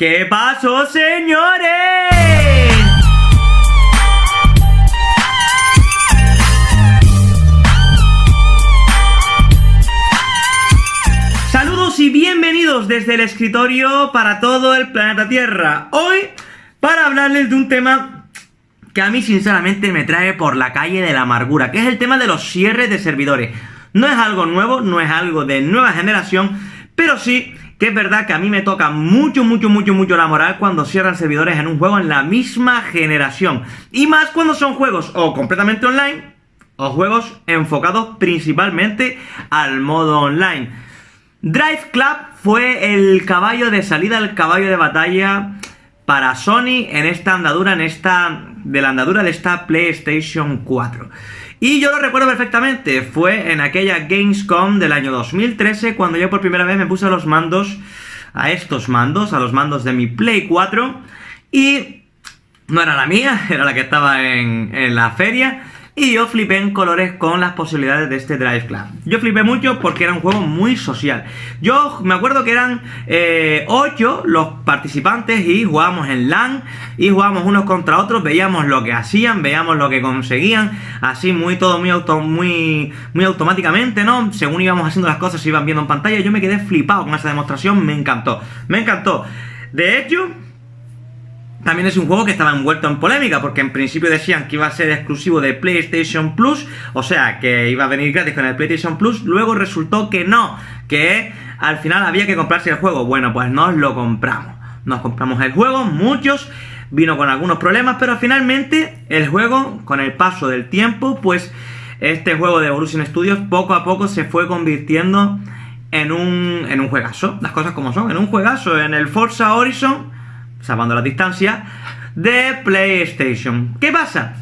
¿Qué pasó, señores? Saludos y bienvenidos desde el escritorio para todo el planeta Tierra. Hoy, para hablarles de un tema que a mí sinceramente me trae por la calle de la amargura, que es el tema de los cierres de servidores. No es algo nuevo, no es algo de nueva generación, pero sí que es verdad que a mí me toca mucho, mucho, mucho, mucho la moral cuando cierran servidores en un juego en la misma generación. Y más cuando son juegos o completamente online o juegos enfocados principalmente al modo online. Drive Club fue el caballo de salida, el caballo de batalla para Sony en esta andadura, en esta, de la andadura de esta PlayStation 4. Y yo lo recuerdo perfectamente, fue en aquella Gamescom del año 2013 cuando yo por primera vez me puse a los mandos, a estos mandos, a los mandos de mi Play 4 y no era la mía, era la que estaba en, en la feria y yo flipé en colores con las posibilidades de este Drive Club. Yo flipé mucho porque era un juego muy social. Yo me acuerdo que eran 8 eh, los participantes y jugábamos en LAN y jugábamos unos contra otros, veíamos lo que hacían, veíamos lo que conseguían, así muy todo muy, auto, muy, muy automáticamente, ¿no? Según íbamos haciendo las cosas, se iban viendo en pantalla, yo me quedé flipado con esa demostración, me encantó, me encantó. De hecho, también es un juego que estaba envuelto en polémica, porque en principio decían que iba a ser exclusivo de PlayStation Plus, o sea, que iba a venir gratis con el PlayStation Plus, luego resultó que no, que al final había que comprarse el juego. Bueno, pues nos lo compramos. Nos compramos el juego, muchos, vino con algunos problemas, pero finalmente el juego, con el paso del tiempo, pues este juego de Evolution Studios poco a poco se fue convirtiendo en un, en un juegazo, las cosas como son, en un juegazo, en el Forza Horizon salvando la distancia, de PlayStation. ¿Qué pasa?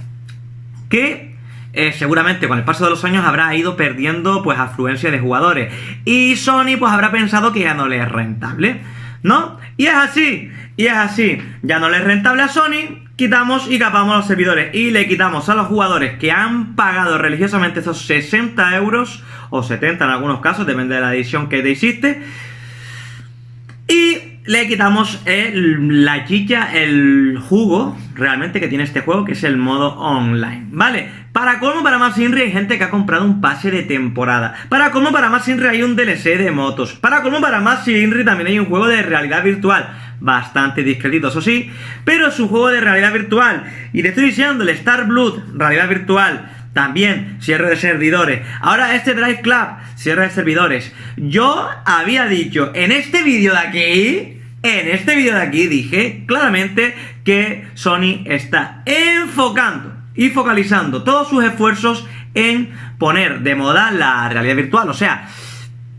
Que eh, seguramente con el paso de los años habrá ido perdiendo pues afluencia de jugadores. Y Sony pues habrá pensado que ya no le es rentable. ¿No? Y es así, y es así. Ya no le es rentable a Sony, quitamos y capamos los servidores. Y le quitamos a los jugadores que han pagado religiosamente esos 60 euros, o 70 en algunos casos, depende de la edición que te hiciste. Le quitamos la chicha, el jugo realmente que tiene este juego, que es el modo online, ¿vale? Para cómo para más Inri hay gente que ha comprado un pase de temporada. Para cómo para más Inri hay un DLC de motos. Para cómo para más Inri también hay un juego de realidad virtual. Bastante discretito, eso sí, pero es un juego de realidad virtual. Y te estoy diciendo, el Star Blood, realidad virtual. También cierre de servidores. Ahora este Drive Club, cierre de servidores. Yo había dicho en este vídeo de aquí en este vídeo de aquí dije claramente que Sony está enfocando y focalizando todos sus esfuerzos en poner de moda la realidad virtual. O sea,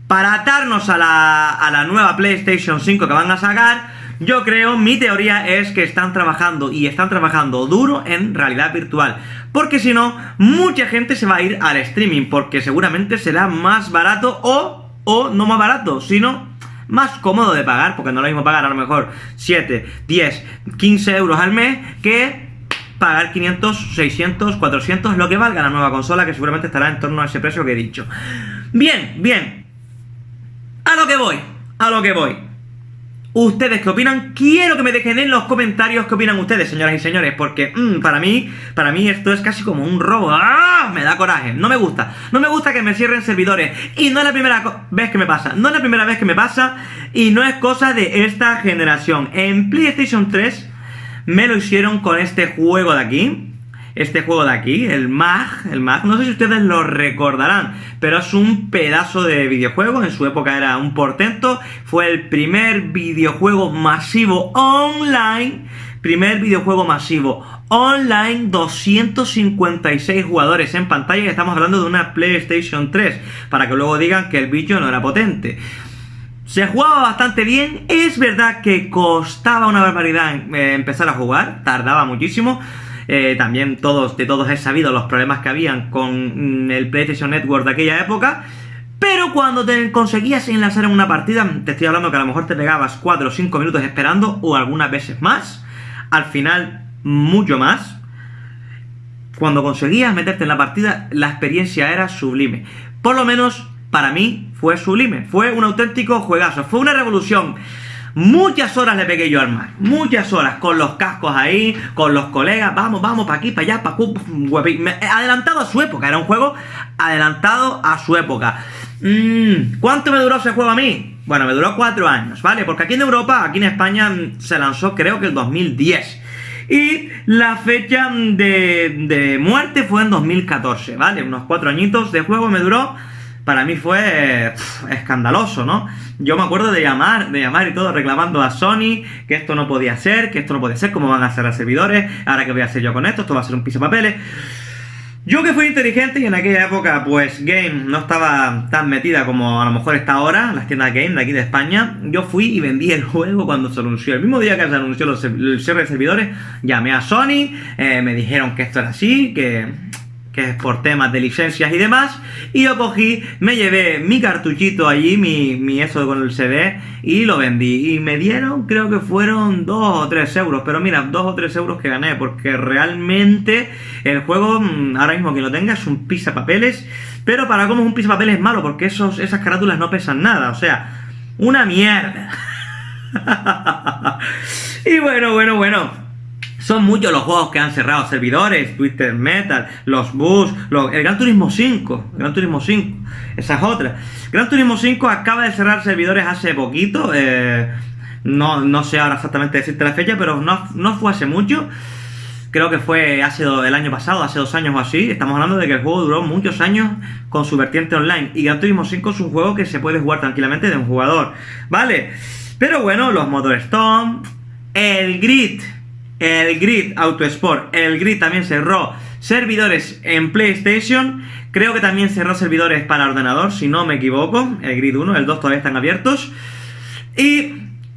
para atarnos a la, a la nueva PlayStation 5 que van a sacar, yo creo, mi teoría es que están trabajando y están trabajando duro en realidad virtual. Porque si no, mucha gente se va a ir al streaming, porque seguramente será más barato o, o no más barato, sino más cómodo de pagar, porque no lo mismo pagar a lo mejor 7, 10, 15 euros al mes que pagar 500, 600, 400, lo que valga la nueva consola, que seguramente estará en torno a ese precio que he dicho. Bien, bien. A lo que voy, a lo que voy. ¿Ustedes qué opinan? Quiero que me dejen en los comentarios qué opinan ustedes, señoras y señores, porque mm, para mí, para mí esto es casi como un robo. ¡Ah! Me da coraje, no me gusta. No me gusta que me cierren servidores. Y no es la primera vez que me pasa. No es la primera vez que me pasa y no es cosa de esta generación. En PlayStation 3 me lo hicieron con este juego de aquí este juego de aquí, el MAG, el MAG, no sé si ustedes lo recordarán, pero es un pedazo de videojuego, en su época era un portento, fue el primer videojuego masivo online, primer videojuego masivo online, 256 jugadores en pantalla, estamos hablando de una PlayStation 3, para que luego digan que el bicho no era potente. Se jugaba bastante bien, es verdad que costaba una barbaridad eh, empezar a jugar, tardaba muchísimo, eh, también todos, de todos he sabido los problemas que habían con mm, el PlayStation Network de aquella época. Pero cuando te conseguías enlazar en una partida, te estoy hablando que a lo mejor te pegabas 4 o 5 minutos esperando, o algunas veces más, al final mucho más. Cuando conseguías meterte en la partida, la experiencia era sublime. Por lo menos para mí fue sublime, fue un auténtico juegazo, fue una revolución. Muchas horas le pegué yo al mar, muchas horas, con los cascos ahí, con los colegas, vamos, vamos, para aquí, para allá, para Adelantado a su época, era un juego adelantado a su época. Mm, ¿Cuánto me duró ese juego a mí? Bueno, me duró cuatro años, ¿vale? Porque aquí en Europa, aquí en España, mm, se lanzó creo que el 2010. Y la fecha de, de muerte fue en 2014, ¿vale? Unos cuatro añitos de juego me duró para mí fue escandaloso, ¿no? Yo me acuerdo de llamar, de llamar y todo reclamando a Sony que esto no podía ser, que esto no puede ser, cómo van a ser los servidores, ahora que voy a hacer yo con esto, esto va a ser un piso de papeles. Yo que fui inteligente y en aquella época, pues, Game no estaba tan metida como a lo mejor está ahora, las tiendas Game de aquí de España, yo fui y vendí el juego cuando se anunció. El mismo día que se anunció el cierre de servidores, llamé a Sony, eh, me dijeron que esto era así, que que es por temas de licencias y demás, y yo cogí, me llevé mi cartuchito allí, mi, mi eso con el CD, y lo vendí. Y me dieron, creo que fueron 2 o 3 euros, pero mira, 2 o 3 euros que gané, porque realmente el juego, mm, ahora mismo que lo tenga, es un papeles pero para cómo es un papeles es malo, porque esos, esas carátulas no pesan nada, o sea, una mierda. y bueno, bueno, bueno. Son muchos los juegos que han cerrado servidores, Twitter Metal, los Bus, el Gran Turismo 5, Gran Turismo 5, esa es otra. Gran Turismo 5 acaba de cerrar servidores hace poquito, eh, no, no sé ahora exactamente decirte la fecha, pero no, no fue hace mucho. Creo que fue hace el año pasado, hace dos años o así. Estamos hablando de que el juego duró muchos años con su vertiente online. Y Gran Turismo 5 es un juego que se puede jugar tranquilamente de un jugador. ¿Vale? Pero bueno, los Motor Stone, el Grid, el Grid Autosport, el Grid también cerró servidores en PlayStation, creo que también cerró servidores para ordenador, si no me equivoco, el Grid 1, el 2 todavía están abiertos, y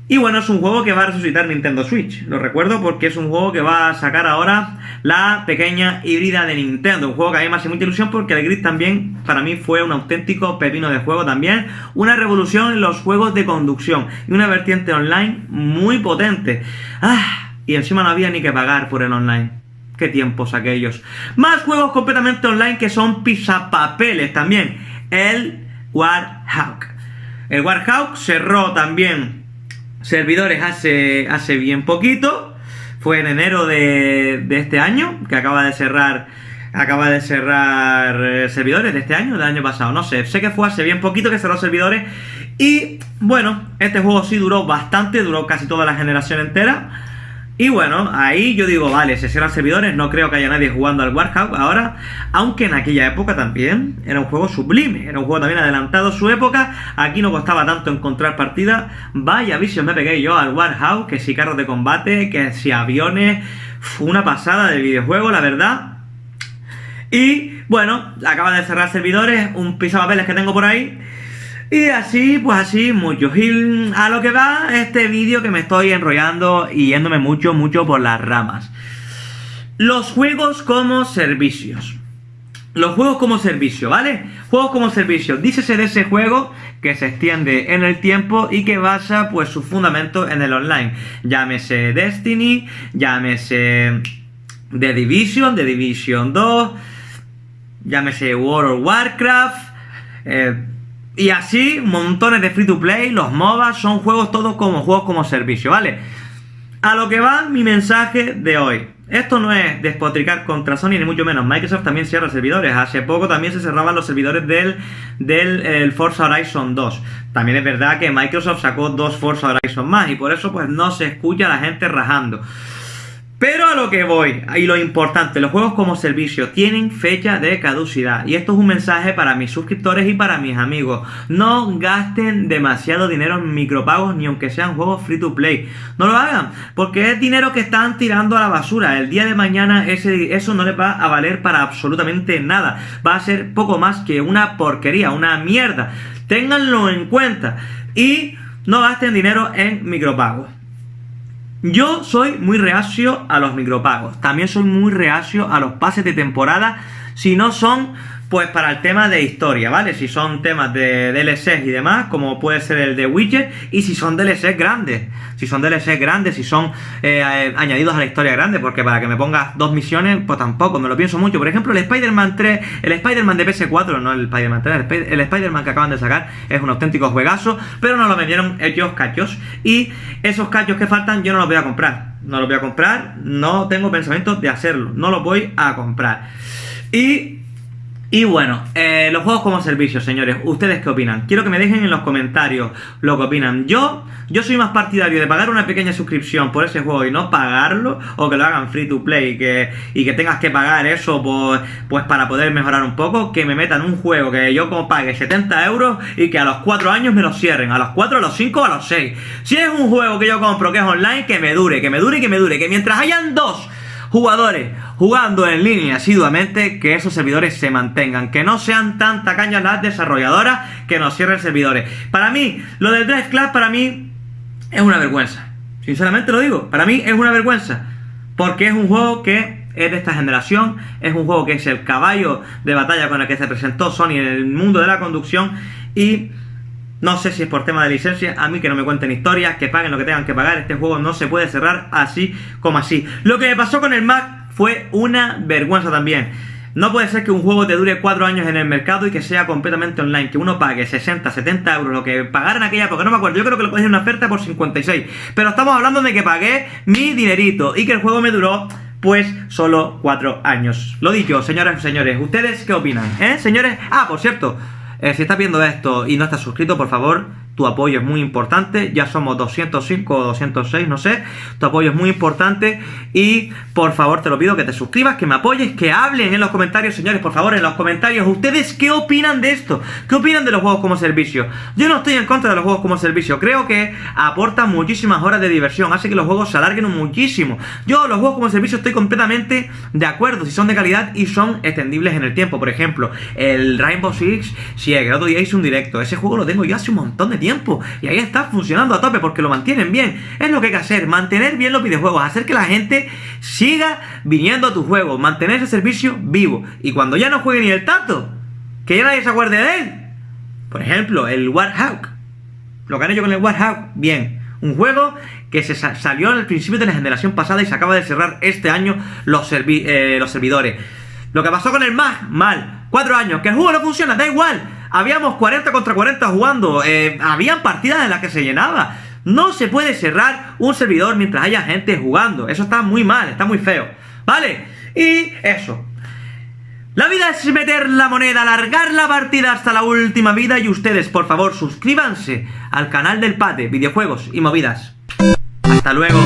y bueno, es un juego que va a resucitar Nintendo Switch. Lo recuerdo porque es un juego que va a sacar ahora la pequeña híbrida de Nintendo. Un juego que a mí me hace mucha ilusión porque el Grid también para mí fue un auténtico pepino de juego también. Una revolución en los juegos de conducción y una vertiente online muy potente. ¡Ah! Y encima no había ni que pagar por el online. Qué tiempos aquellos. Más juegos completamente online que son pisapapeles también. El Warhawk. El Warhawk cerró también servidores hace, hace bien poquito. Fue en enero de, de este año que acaba de cerrar acaba de cerrar eh, servidores de este año, del año pasado, no sé, sé que fue hace bien poquito que cerró servidores y bueno, este juego sí duró bastante, duró casi toda la generación entera y bueno, ahí yo digo, vale, se cierran servidores, no creo que haya nadie jugando al Warhawk ahora, aunque en aquella época también era un juego sublime, era un juego también adelantado su época, aquí no costaba tanto encontrar partidas, vaya visión me pegué yo al Warhawk, que si carros de combate, que si aviones, una pasada de videojuego, la verdad. Y bueno, acaba de cerrar servidores, un piso de papeles que tengo por ahí, y así, pues así, mucho. Y a lo que va este vídeo que me estoy enrollando y yéndome mucho, mucho por las ramas. Los juegos como servicios. Los juegos como servicio, ¿vale? Juegos como servicio. Dícese de ese juego que se extiende en el tiempo y que basa pues su fundamento en el online. Llámese Destiny, llámese The Division, The Division 2, llámese World of Warcraft, eh, y así, montones de free to play, los MOBA son juegos todos como juegos como servicio, ¿vale? A lo que va mi mensaje de hoy. Esto no es despotricar contra Sony ni mucho menos. Microsoft también cierra servidores. Hace poco también se cerraban los servidores del, del Forza Horizon 2. También es verdad que Microsoft sacó dos Forza Horizon más y por eso pues no se escucha a la gente rajando. Pero a lo que voy, y lo importante, los juegos como servicio tienen fecha de caducidad. Y esto es un mensaje para mis suscriptores y para mis amigos. No gasten demasiado dinero en micropagos ni aunque sean juegos free to play. No lo hagan, porque es dinero que están tirando a la basura. El día de mañana ese, eso no les va a valer para absolutamente nada. Va a ser poco más que una porquería, una mierda. Ténganlo en cuenta. Y no gasten dinero en micropagos. Yo soy muy reacio a los micropagos. También soy muy reacio a los pases de temporada si no son pues para el tema de historia, ¿vale? Si son temas de DLCs y demás, como puede ser el de Witcher, y si son DLCs grandes, si son DLCs grandes, si son eh, añadidos a la historia grande, porque para que me pongas dos misiones, pues tampoco, me lo pienso mucho. Por ejemplo, el Spider-Man 3, el Spider-Man de PS4, no el Spider-Man 3, el Spider-Man que acaban de sacar es un auténtico juegazo, pero no lo vendieron ellos cachos, y esos cachos que faltan yo no los voy a comprar. No los voy a comprar, no tengo pensamiento de hacerlo, no los voy a comprar. Y y bueno, eh, los juegos como servicio, señores, ¿ustedes qué opinan? Quiero que me dejen en los comentarios lo que opinan. Yo, yo soy más partidario de pagar una pequeña suscripción por ese juego y no pagarlo, o que lo hagan free to play y que, y que tengas que pagar eso pues, pues para poder mejorar un poco, que me metan un juego que yo como pague 70 euros y que a los 4 años me lo cierren, a los 4, a los 5, a los 6. Si es un juego que yo compro que es online, que me dure, que me dure que me dure, que mientras hayan dos jugadores jugando en línea asiduamente, que esos servidores se mantengan, que no sean tan tacañas las desarrolladoras que nos cierren servidores. Para mí, lo del Drive Club para mí es una vergüenza. Sinceramente lo digo, para mí es una vergüenza. Porque es un juego que es de esta generación, es un juego que es el caballo de batalla con el que se presentó Sony en el mundo de la conducción y no sé si es por tema de licencia, a mí que no me cuenten historias, que paguen lo que tengan que pagar, este juego no se puede cerrar así como así. Lo que me pasó con el Mac fue una vergüenza también. No puede ser que un juego te dure 4 años en el mercado y que sea completamente online, que uno pague 60, 70 euros, lo que pagaran aquella porque no me acuerdo, yo creo que lo cogí en una oferta por 56. Pero estamos hablando de que pagué mi dinerito y que el juego me duró pues solo 4 años. Lo dicho, señoras y señores, ¿ustedes qué opinan? ¿Eh, señores? Ah, por cierto, eh, si estás viendo esto y no estás suscrito, por favor, tu apoyo es muy importante, ya somos 205 o 206, no sé, tu apoyo es muy importante y por favor te lo pido que te suscribas, que me apoyes, que hablen en los comentarios, señores, por favor, en los comentarios, ¿ustedes qué opinan de esto? ¿Qué opinan de los juegos como servicio? Yo no estoy en contra de los juegos como servicio, creo que aportan muchísimas horas de diversión, hace que los juegos se alarguen muchísimo. Yo los juegos como servicio estoy completamente de acuerdo, si son de calidad y son extendibles en el tiempo, por ejemplo, el Rainbow Six, si el otro día hice un directo, ese juego lo tengo yo hace un montón de tiempo. Y ahí está funcionando a tope porque lo mantienen bien. Es lo que hay que hacer, mantener bien los videojuegos, hacer que la gente siga viniendo a tu juego, mantener ese servicio vivo. Y cuando ya no juegue ni el tato, que ya nadie se acuerde de él. Por ejemplo, el Warhawk. Lo que han hecho con el Warhawk, bien. Un juego que se salió al principio de la generación pasada y se acaba de cerrar este año los, eh, los servidores. Lo que pasó con el MAG, mal. Cuatro años, que el juego no funciona, da igual habíamos 40 contra 40 jugando, eh, habían partidas en las que se llenaba. No se puede cerrar un servidor mientras haya gente jugando. Eso está muy mal, está muy feo. ¿Vale? Y eso. La vida es meter la moneda, alargar la partida hasta la última vida y ustedes, por favor, suscríbanse al canal del Pate, videojuegos y movidas. Hasta luego.